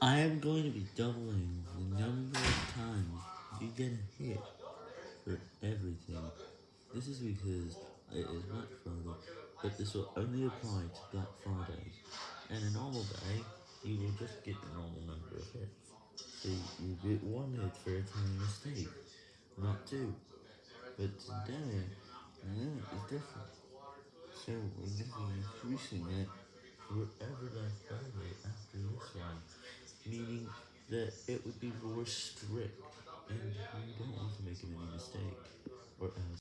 I am going to be doubling the number of times you get a hit for everything. This is because it is Black Friday, but this will only apply to Black Fridays. In a normal day, you will just get the normal number of hits. So you get one hit for a tiny mistake, not two. But today, that is different. So we're going to be increasing it for every Black Friday after. Meaning that it would be more strict, and we don't want to make any mistake.